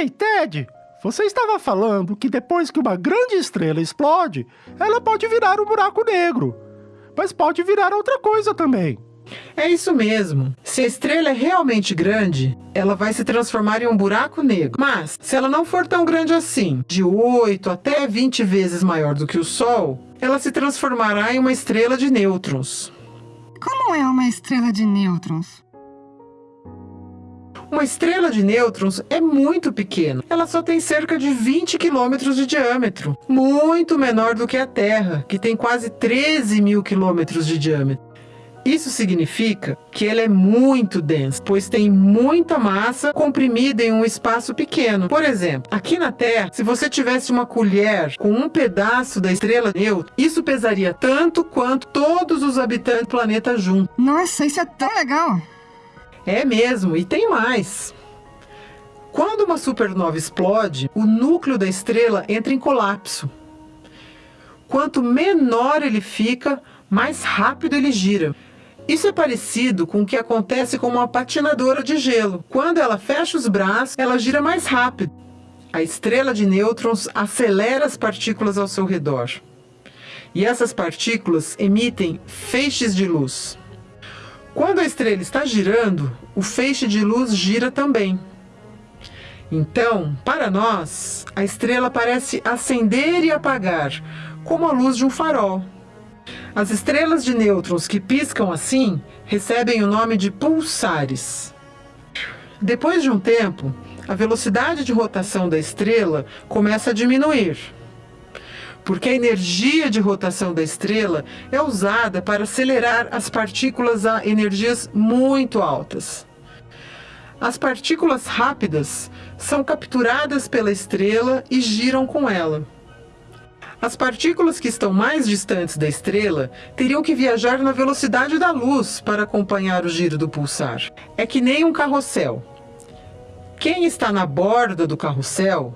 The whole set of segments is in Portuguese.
Ei, Ted! Você estava falando que depois que uma grande estrela explode, ela pode virar um buraco negro. Mas pode virar outra coisa também. É isso mesmo. Se a estrela é realmente grande, ela vai se transformar em um buraco negro. Mas, se ela não for tão grande assim, de 8 até 20 vezes maior do que o Sol, ela se transformará em uma estrela de nêutrons. Como é uma estrela de nêutrons? Uma estrela de nêutrons é muito pequena. Ela só tem cerca de 20 quilômetros de diâmetro. Muito menor do que a Terra, que tem quase 13 mil quilômetros de diâmetro. Isso significa que ela é muito densa, pois tem muita massa comprimida em um espaço pequeno. Por exemplo, aqui na Terra, se você tivesse uma colher com um pedaço da estrela nêutron, isso pesaria tanto quanto todos os habitantes do planeta juntos. Nossa, isso é tão legal! É mesmo, e tem mais. Quando uma supernova explode, o núcleo da estrela entra em colapso. Quanto menor ele fica, mais rápido ele gira. Isso é parecido com o que acontece com uma patinadora de gelo. Quando ela fecha os braços, ela gira mais rápido. A estrela de nêutrons acelera as partículas ao seu redor. E essas partículas emitem feixes de luz. Quando a estrela está girando, o feixe de luz gira também. Então, para nós, a estrela parece acender e apagar, como a luz de um farol. As estrelas de nêutrons que piscam assim recebem o nome de pulsares. Depois de um tempo, a velocidade de rotação da estrela começa a diminuir porque a energia de rotação da estrela é usada para acelerar as partículas a energias muito altas. As partículas rápidas são capturadas pela estrela e giram com ela. As partículas que estão mais distantes da estrela teriam que viajar na velocidade da luz para acompanhar o giro do pulsar. É que nem um carrossel. Quem está na borda do carrossel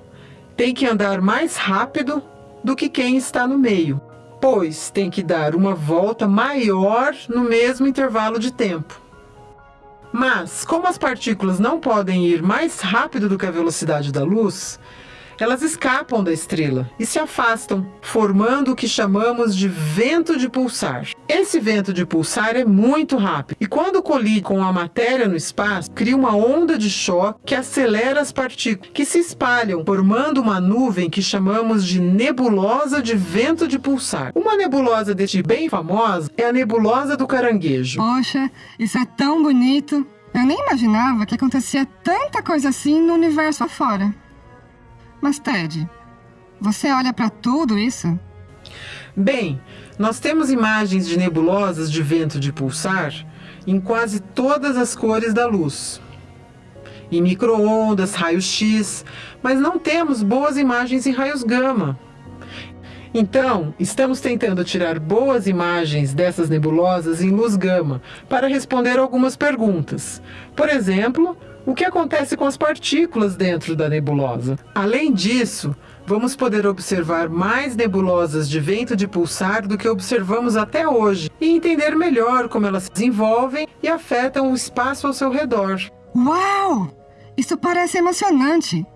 tem que andar mais rápido do que quem está no meio, pois tem que dar uma volta maior no mesmo intervalo de tempo. Mas, como as partículas não podem ir mais rápido do que a velocidade da luz, elas escapam da estrela e se afastam, formando o que chamamos de vento de pulsar. Esse vento de pulsar é muito rápido e quando colide com a matéria no espaço, cria uma onda de choque que acelera as partículas, que se espalham, formando uma nuvem que chamamos de nebulosa de vento de pulsar. Uma nebulosa deste bem famosa é a nebulosa do caranguejo. Poxa, isso é tão bonito! Eu nem imaginava que acontecia tanta coisa assim no universo afora. Mas, Ted, você olha para tudo isso? Bem, nós temos imagens de nebulosas de vento de pulsar em quase todas as cores da luz. Em microondas, raios-x, mas não temos boas imagens em raios gama. Então, estamos tentando tirar boas imagens dessas nebulosas em luz gama para responder algumas perguntas. Por exemplo, o que acontece com as partículas dentro da nebulosa. Além disso, vamos poder observar mais nebulosas de vento de pulsar do que observamos até hoje e entender melhor como elas se desenvolvem e afetam o espaço ao seu redor. Uau! Isso parece emocionante!